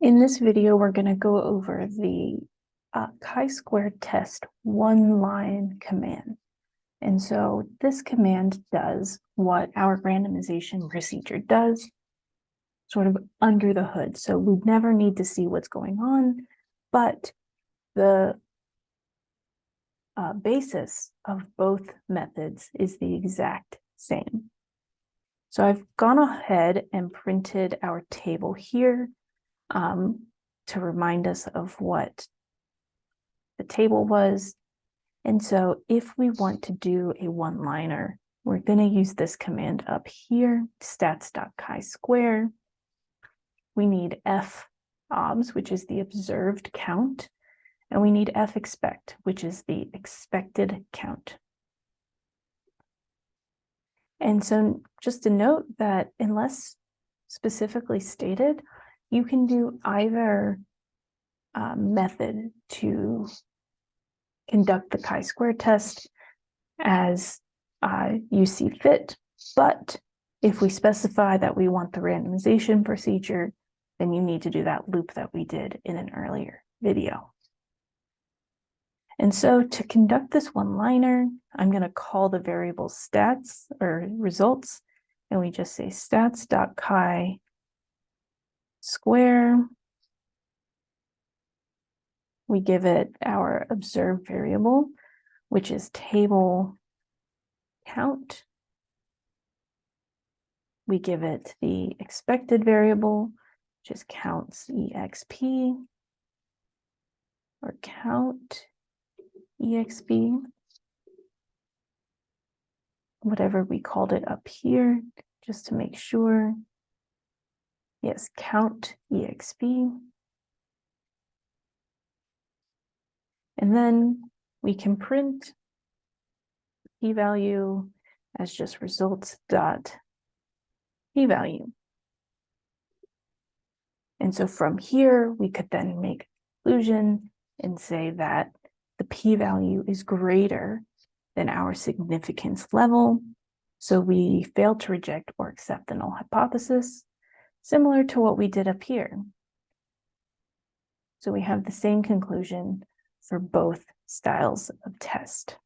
In this video, we're going to go over the uh, chi-square test one line command. And so this command does what our randomization procedure does, sort of under the hood. So we never need to see what's going on, but the uh, basis of both methods is the exact same. So I've gone ahead and printed our table here um, to remind us of what the table was. And so if we want to do a one-liner, we're going to use this command up here, stats.chi-square. We need f obs, which is the observed count, and we need f expect, which is the expected count. And so just to note that unless specifically stated, you can do either uh, method to conduct the chi-square test as uh, you see fit, but if we specify that we want the randomization procedure, then you need to do that loop that we did in an earlier video. And so to conduct this one-liner, I'm going to call the variable stats or results, and we just say stats.chi square. We give it our observed variable, which is table count. We give it the expected variable, which is counts exp or count exp, whatever we called it up here, just to make sure. Yes, count exp. And then we can print p-value as just results dot p-value. And so from here, we could then make a conclusion and say that the p-value is greater than our significance level. So we fail to reject or accept the null hypothesis similar to what we did up here. So we have the same conclusion for both styles of test.